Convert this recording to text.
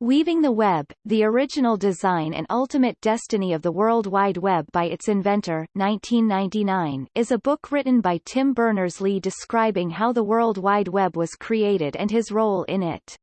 Weaving the Web, The Original Design and Ultimate Destiny of the World Wide Web by its Inventor 1999, is a book written by Tim Berners-Lee describing how the World Wide Web was created and his role in it.